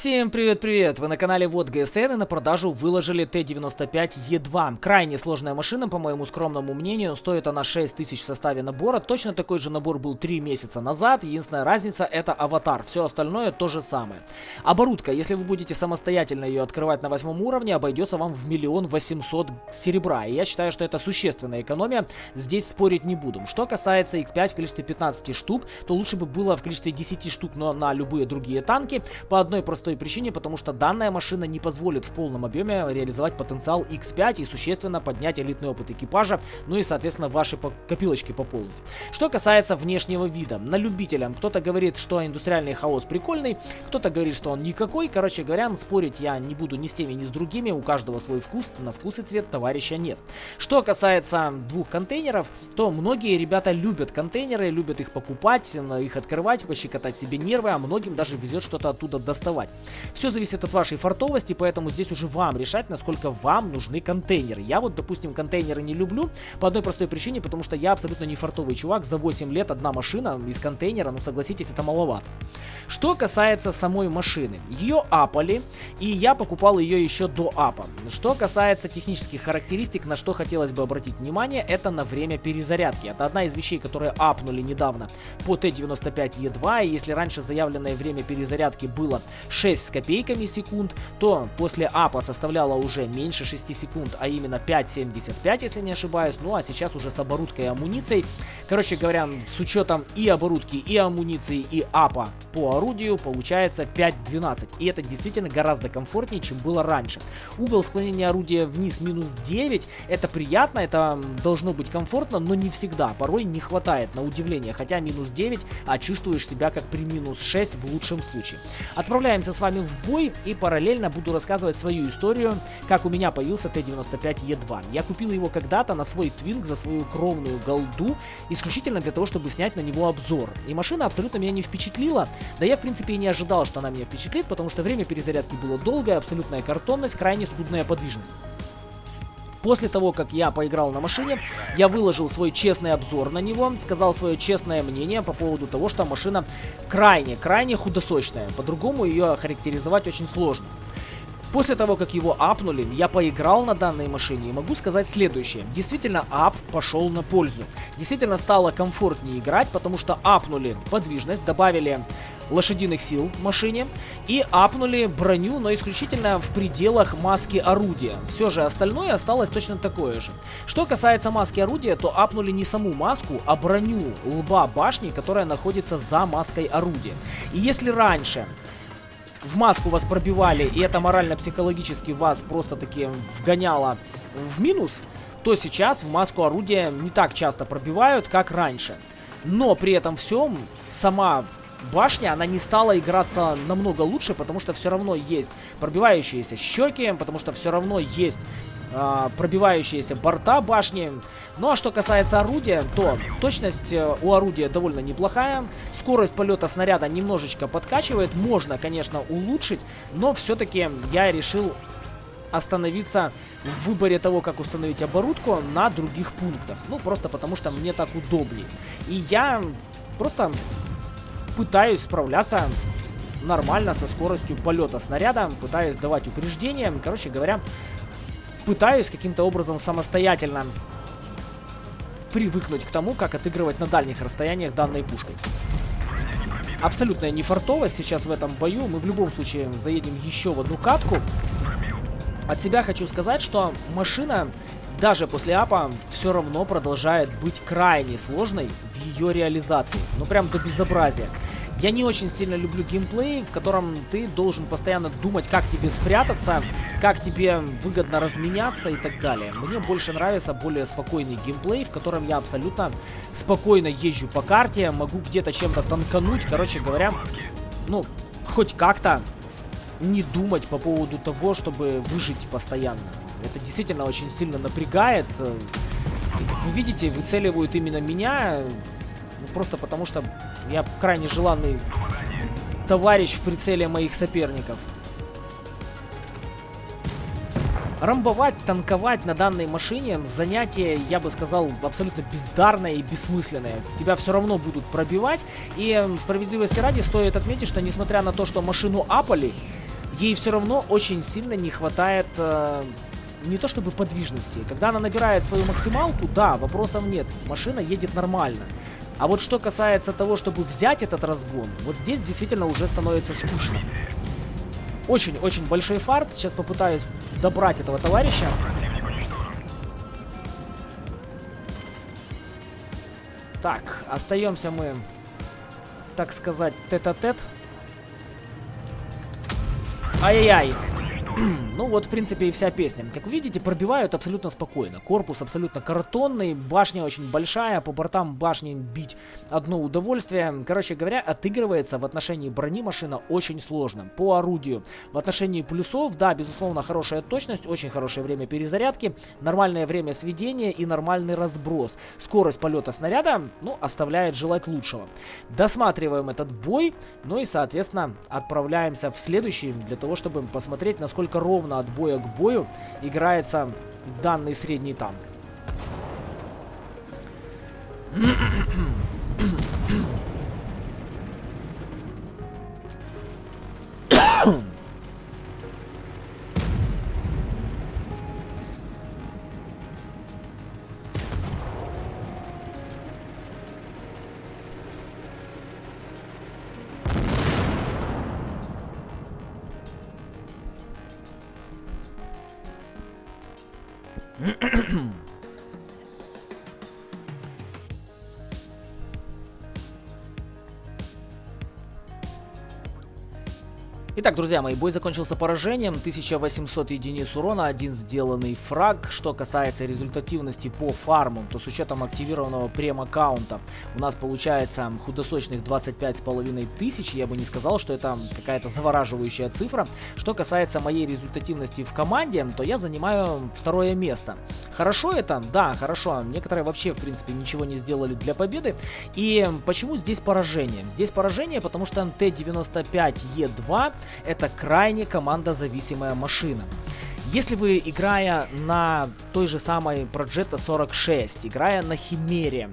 Всем привет-привет! Вы на канале Вот ГСН и на продажу выложили Т-95Е2. Крайне сложная машина, по моему скромному мнению. Стоит она 6 тысяч в составе набора. Точно такой же набор был 3 месяца назад. Единственная разница это аватар. Все остальное то же самое. Оборудка, если вы будете самостоятельно ее открывать на восьмом уровне, обойдется вам в миллион восемьсот серебра. И я считаю, что это существенная экономия. Здесь спорить не буду. Что касается X5 в количестве 15 штук, то лучше бы было в количестве 10 штук, но на любые другие танки. По одной простой простой причине, потому что данная машина не позволит в полном объеме реализовать потенциал X5 и существенно поднять элитный опыт экипажа, ну и, соответственно, ваши копилочки пополнить. Что касается внешнего вида, на любителям кто-то говорит, что индустриальный хаос прикольный, кто-то говорит, что он никакой, короче говоря, спорить я не буду ни с теми, ни с другими, у каждого свой вкус, на вкус и цвет товарища нет. Что касается двух контейнеров, то многие ребята любят контейнеры, любят их покупать, их открывать, пощекотать себе нервы, а многим даже везет что-то оттуда доставать. Все зависит от вашей фартовости, поэтому здесь уже вам решать, насколько вам нужны контейнеры. Я вот, допустим, контейнеры не люблю по одной простой причине, потому что я абсолютно не фартовый чувак. За 8 лет одна машина из контейнера, ну согласитесь, это маловато. Что касается самой машины, ее апали, и я покупал ее еще до апа. Что касается технических характеристик, на что хотелось бы обратить внимание, это на время перезарядки. Это одна из вещей, которые апнули недавно по Т-95Е2, и если раньше заявленное время перезарядки было 6 с копейками секунд, то после апа составляло уже меньше 6 секунд, а именно 5.75, если не ошибаюсь. Ну а сейчас уже с оборудкой и амуницией. Короче говоря, с учетом и оборудки, и амуниции, и апа по орудию получается 5.12. И это действительно гораздо комфортнее, чем было раньше. Угол склонения орудия вниз минус 9. Это приятно, это должно быть комфортно, но не всегда. Порой не хватает на удивление. Хотя минус 9, а чувствуешь себя как при минус 6 в лучшем случае. Отправляемся отправимся с вами в бой и параллельно буду рассказывать свою историю, как у меня появился Т-95Е2. Я купил его когда-то на свой твинг за свою кровную голду, исключительно для того, чтобы снять на него обзор. И машина абсолютно меня не впечатлила, да я в принципе и не ожидал, что она меня впечатлит, потому что время перезарядки было долгое, абсолютная картонность, крайне скудная подвижность. После того, как я поиграл на машине, я выложил свой честный обзор на него, сказал свое честное мнение по поводу того, что машина крайне-крайне худосочная. По-другому ее характеризовать очень сложно. После того, как его апнули, я поиграл на данной машине и могу сказать следующее. Действительно, ап пошел на пользу. Действительно стало комфортнее играть, потому что апнули подвижность, добавили лошадиных сил машине и апнули броню, но исключительно в пределах маски орудия. Все же остальное осталось точно такое же. Что касается маски орудия, то апнули не саму маску, а броню лба башни, которая находится за маской орудия. И если раньше в маску вас пробивали, и это морально-психологически вас просто-таки вгоняло в минус, то сейчас в маску орудия не так часто пробивают, как раньше. Но при этом всем сама башня, она не стала играться намного лучше, потому что все равно есть пробивающиеся щеки, потому что все равно есть а, пробивающиеся борта башни. Ну а что касается орудия, то точность э, у орудия довольно неплохая. Скорость полета снаряда немножечко подкачивает. Можно, конечно, улучшить, но все-таки я решил остановиться в выборе того, как установить оборудку на других пунктах. Ну, просто потому что мне так удобнее. И я просто пытаюсь справляться нормально со скоростью полета снаряда, пытаюсь давать упреждения. Короче говоря, пытаюсь каким-то образом самостоятельно привыкнуть к тому, как отыгрывать на дальних расстояниях данной пушкой. Абсолютная нефартовость сейчас в этом бою. Мы в любом случае заедем еще в одну катку. От себя хочу сказать, что машина даже после апа все равно продолжает быть крайне сложной в ее реализации. Ну прям до безобразия. Я не очень сильно люблю геймплей, в котором ты должен постоянно думать, как тебе спрятаться, как тебе выгодно разменяться и так далее. Мне больше нравится более спокойный геймплей, в котором я абсолютно спокойно езжу по карте, могу где-то чем-то танкануть, короче говоря, ну, хоть как-то не думать по поводу того, чтобы выжить постоянно. Это действительно очень сильно напрягает. Вы видите, выцеливают именно меня, ну, просто потому что я крайне желанный товарищ в прицеле моих соперников. Рамбовать, танковать на данной машине занятие, я бы сказал, абсолютно бездарное и бессмысленное. Тебя все равно будут пробивать. И справедливости ради стоит отметить, что несмотря на то, что машину апали, ей все равно очень сильно не хватает э, не то чтобы подвижности. Когда она набирает свою максималку, да, вопросов нет, машина едет нормально. А вот что касается того, чтобы взять этот разгон, вот здесь действительно уже становится скучно. Очень-очень большой фарт. Сейчас попытаюсь добрать этого товарища. Так, остаемся мы, так сказать, тет-а-тет. -тет. Ай-яй-яй. ну вот, в принципе, и вся песня. Как вы видите, пробивают абсолютно спокойно. Корпус абсолютно картонный, башня очень большая, по бортам башни бить одно удовольствие. Короче говоря, отыгрывается в отношении брони машина очень сложно. По орудию. В отношении плюсов, да, безусловно, хорошая точность, очень хорошее время перезарядки, нормальное время сведения и нормальный разброс. Скорость полета снаряда, ну, оставляет желать лучшего. Досматриваем этот бой, ну и, соответственно, отправляемся в следующий для того, чтобы посмотреть, насколько насколько ровно от боя к бою играется данный средний танк. 嗯 Итак, друзья мои, бой закончился поражением. 1800 единиц урона, один сделанный фраг. Что касается результативности по фармам, то с учетом активированного прем-аккаунта у нас получается худосочных 25,5 тысяч. Я бы не сказал, что это какая-то завораживающая цифра. Что касается моей результативности в команде, то я занимаю второе место. Хорошо это? Да, хорошо. Некоторые вообще, в принципе, ничего не сделали для победы. И почему здесь поражение? Здесь поражение, потому что Т-95Е2 это крайне командозависимая машина. Если вы, играя на той же самой Progetto 46, играя на Химере,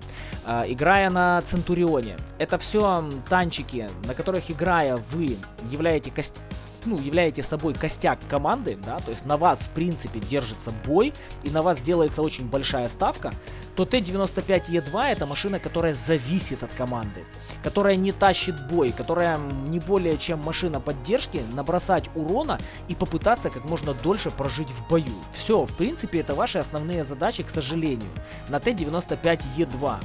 э, играя на Центурионе, это все танчики, на которых играя вы являете кость ну, являете собой костяк команды, да, то есть на вас, в принципе, держится бой, и на вас делается очень большая ставка, то Т-95Е2 это машина, которая зависит от команды, которая не тащит бой, которая не более чем машина поддержки, набросать урона и попытаться как можно дольше прожить в бою. Все, в принципе, это ваши основные задачи, к сожалению, на Т-95Е2.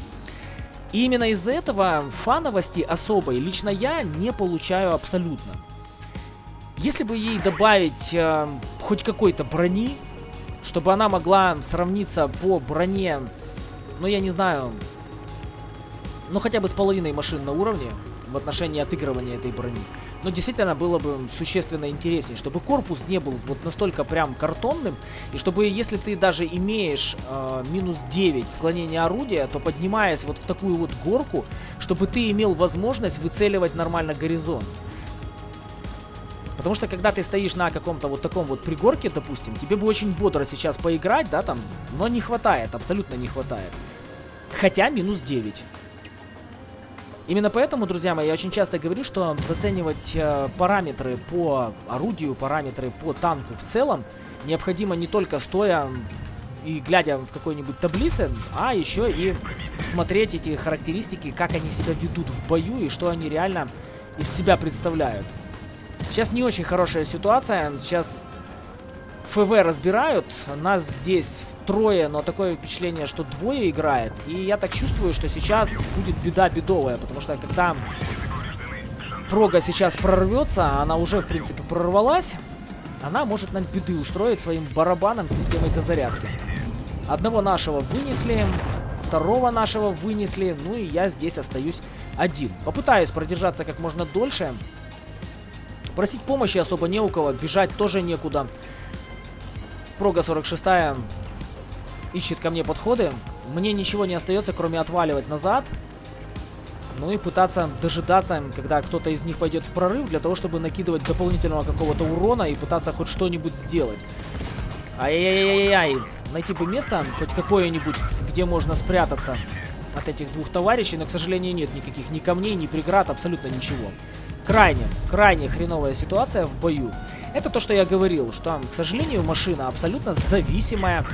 И именно из-за этого фановости особой лично я не получаю абсолютно. Если бы ей добавить э, хоть какой-то брони, чтобы она могла сравниться по броне, ну я не знаю, ну хотя бы с половиной машин на уровне в отношении отыгрывания этой брони. Но действительно было бы существенно интереснее, чтобы корпус не был вот настолько прям картонным, и чтобы если ты даже имеешь э, минус 9 склонения орудия, то поднимаясь вот в такую вот горку, чтобы ты имел возможность выцеливать нормально горизонт. Потому что когда ты стоишь на каком-то вот таком вот пригорке, допустим, тебе бы очень бодро сейчас поиграть, да, там, но не хватает, абсолютно не хватает. Хотя минус 9. Именно поэтому, друзья мои, я очень часто говорю, что заценивать э, параметры по орудию, параметры по танку в целом необходимо не только стоя и глядя в какой-нибудь таблице, а еще и смотреть эти характеристики, как они себя ведут в бою и что они реально из себя представляют. Сейчас не очень хорошая ситуация. Сейчас ФВ разбирают. Нас здесь трое, но такое впечатление, что двое играет. И я так чувствую, что сейчас будет беда бедовая. Потому что когда прога сейчас прорвется, она уже, в принципе, прорвалась. Она может нам беды устроить своим барабаном системой дозарядки. Одного нашего вынесли, второго нашего вынесли, ну и я здесь остаюсь один. Попытаюсь продержаться как можно дольше. Просить помощи особо не у кого, бежать тоже некуда. Прога 46 ищет ко мне подходы. Мне ничего не остается, кроме отваливать назад. Ну и пытаться дожидаться, когда кто-то из них пойдет в прорыв, для того, чтобы накидывать дополнительного какого-то урона и пытаться хоть что-нибудь сделать. Ай-яй-яй-яй. Найти бы место, хоть какое-нибудь, где можно спрятаться от этих двух товарищей, но, к сожалению, нет никаких ни камней, ни преград, абсолютно ничего. Крайне, крайне хреновая ситуация в бою. Это то, что я говорил, что, к сожалению, машина абсолютно зависимая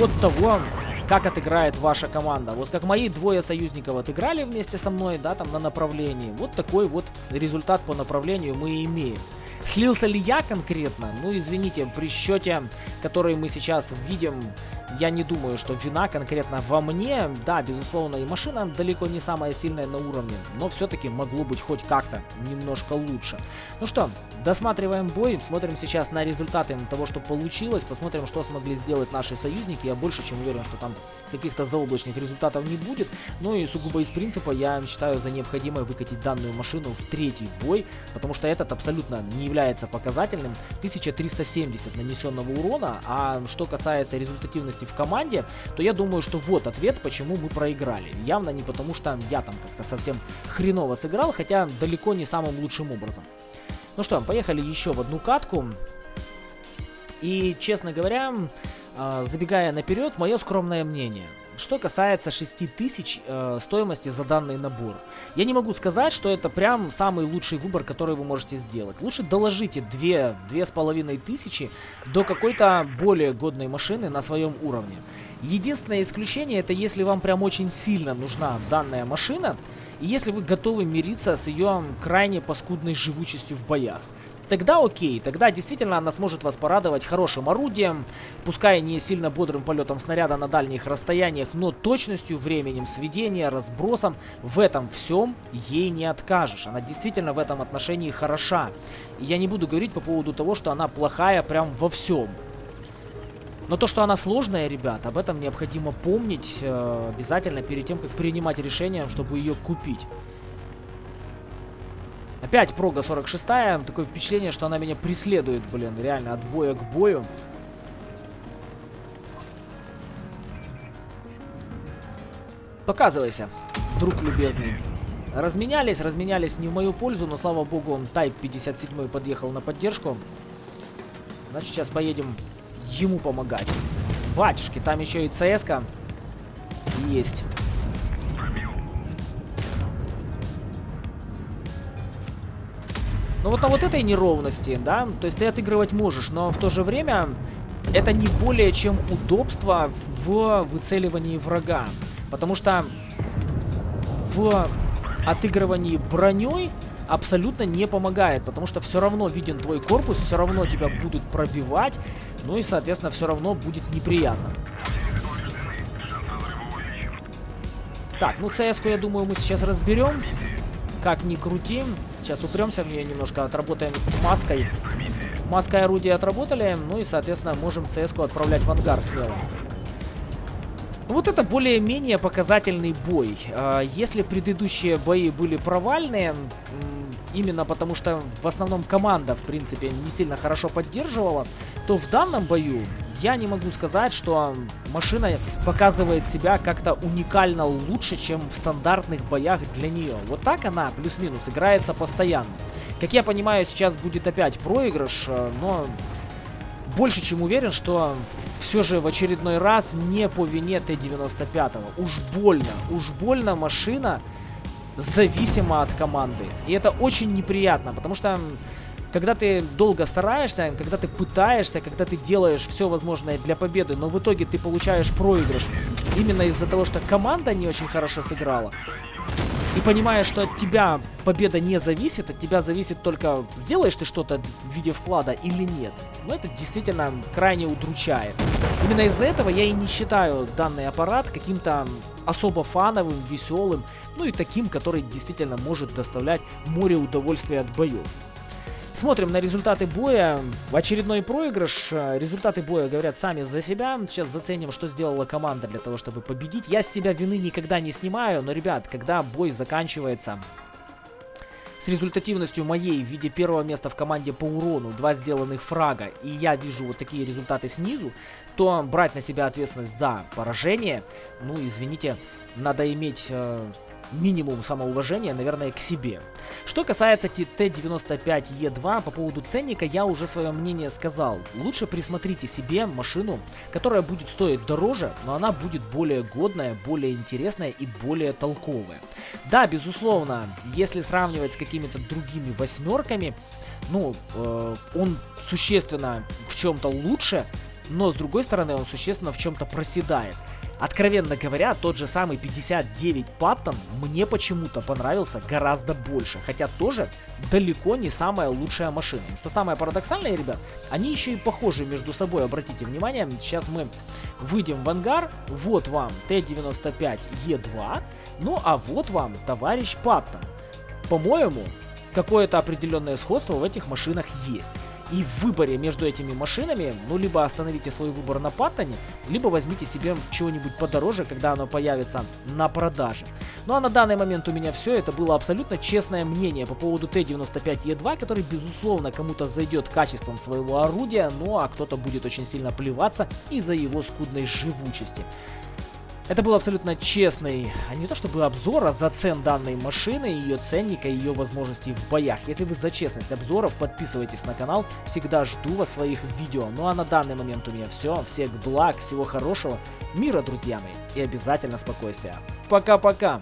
от того, как отыграет ваша команда. Вот как мои двое союзников отыграли вместе со мной, да, там на направлении. Вот такой вот результат по направлению мы имеем. Слился ли я конкретно? Ну, извините, при счете, который мы сейчас видим, я не думаю, что вина конкретно во мне. Да, безусловно, и машина далеко не самая сильная на уровне, но все-таки могло быть хоть как-то немножко лучше. Ну что, досматриваем бой, смотрим сейчас на результаты того, что получилось, посмотрим, что смогли сделать наши союзники. Я больше чем уверен, что там каких-то заоблачных результатов не будет. Ну и сугубо из принципа я считаю за необходимое выкатить данную машину в третий бой, потому что этот абсолютно не является показательным. 1370 нанесенного урона, а что касается результативности в команде, то я думаю, что вот ответ, почему мы проиграли. Явно не потому, что я там как-то совсем хреново сыграл, хотя далеко не самым лучшим образом. Ну что, поехали еще в одну катку. И, честно говоря, а, забегая наперед, мое скромное мнение – что касается 6000 э, стоимости за данный набор. Я не могу сказать, что это прям самый лучший выбор, который вы можете сделать. Лучше доложите 2, 2500 до какой-то более годной машины на своем уровне. Единственное исключение это если вам прям очень сильно нужна данная машина, и если вы готовы мириться с ее крайне паскудной живучестью в боях. Тогда окей, тогда действительно она сможет вас порадовать хорошим орудием, пускай не сильно бодрым полетом снаряда на дальних расстояниях, но точностью, временем сведения, разбросом, в этом всем ей не откажешь. Она действительно в этом отношении хороша. И я не буду говорить по поводу того, что она плохая прям во всем. Но то, что она сложная, ребят, об этом необходимо помнить э, обязательно перед тем, как принимать решение, чтобы ее купить. Опять прога 46 -я. Такое впечатление, что она меня преследует, блин, реально, от боя к бою. Показывайся, друг любезный. Разменялись, разменялись не в мою пользу, но, слава богу, он Type 57 подъехал на поддержку. Значит, сейчас поедем ему помогать. Батюшки, там еще и ЦСК есть. Но вот на вот этой неровности, да, то есть ты отыгрывать можешь, но в то же время это не более чем удобство в выцеливании врага. Потому что в отыгрывании броней абсолютно не помогает, потому что все равно виден твой корпус, все равно тебя будут пробивать, ну и, соответственно, все равно будет неприятно. Так, ну cs я думаю, мы сейчас разберем. Как ни крути. Сейчас упремся в нее немножко, отработаем маской. Маской орудия отработали, ну и, соответственно, можем cs отправлять в ангар смело. Вот это более-менее показательный бой. А, если предыдущие бои были провальные, именно потому что в основном команда, в принципе, не сильно хорошо поддерживала, то в данном бою я не могу сказать, что машина показывает себя как-то уникально лучше, чем в стандартных боях для нее. Вот так она плюс-минус играется постоянно. Как я понимаю, сейчас будет опять проигрыш, э, но больше чем уверен, что все же в очередной раз не по вине Т-95. Уж больно, уж больно машина зависима от команды. И это очень неприятно, потому что когда ты долго стараешься, когда ты пытаешься, когда ты делаешь все возможное для победы, но в итоге ты получаешь проигрыш именно из-за того, что команда не очень хорошо сыграла, и понимаешь, что от тебя победа не зависит, от тебя зависит только, сделаешь ты что-то в виде вклада или нет. Но это действительно крайне удручает. Именно из-за этого я и не считаю данный аппарат каким-то особо фановым, веселым, ну и таким, который действительно может доставлять море удовольствия от боев. Смотрим на результаты боя. Очередной проигрыш. Результаты боя говорят сами за себя. Сейчас заценим, что сделала команда для того, чтобы победить. Я с себя вины никогда не снимаю, но, ребят, когда бой заканчивается с результативностью моей в виде первого места в команде по урону, два сделанных фрага, и я вижу вот такие результаты снизу, то брать на себя ответственность за поражение, ну, извините, надо иметь... Э минимум самоуважения, наверное, к себе. Что касается Т-95Е2, по поводу ценника я уже свое мнение сказал. Лучше присмотрите себе машину, которая будет стоить дороже, но она будет более годная, более интересная и более толковая. Да, безусловно, если сравнивать с какими-то другими восьмерками, ну, э, он существенно в чем-то лучше, но с другой стороны он существенно в чем-то проседает. Откровенно говоря, тот же самый 59 Паттон мне почему-то понравился гораздо больше, хотя тоже далеко не самая лучшая машина. Что самое парадоксальное, ребят, они еще и похожи между собой, обратите внимание, сейчас мы выйдем в ангар, вот вам Т-95Е2, ну а вот вам товарищ Паттон. По-моему, какое-то определенное сходство в этих машинах есть. И в выборе между этими машинами, ну, либо остановите свой выбор на Паттоне, либо возьмите себе чего-нибудь подороже, когда оно появится на продаже. Ну а на данный момент у меня все, это было абсолютно честное мнение по поводу Т-95Е2, который, безусловно, кому-то зайдет качеством своего орудия, ну а кто-то будет очень сильно плеваться из-за его скудной живучести. Это был абсолютно честный, а не то чтобы обзор, а зацен данной машины, ее ценника и ее возможностей в боях. Если вы за честность обзоров, подписывайтесь на канал, всегда жду вас своих видео. Ну а на данный момент у меня все, всех благ, всего хорошего, мира, друзья мои, и обязательно спокойствия. Пока-пока!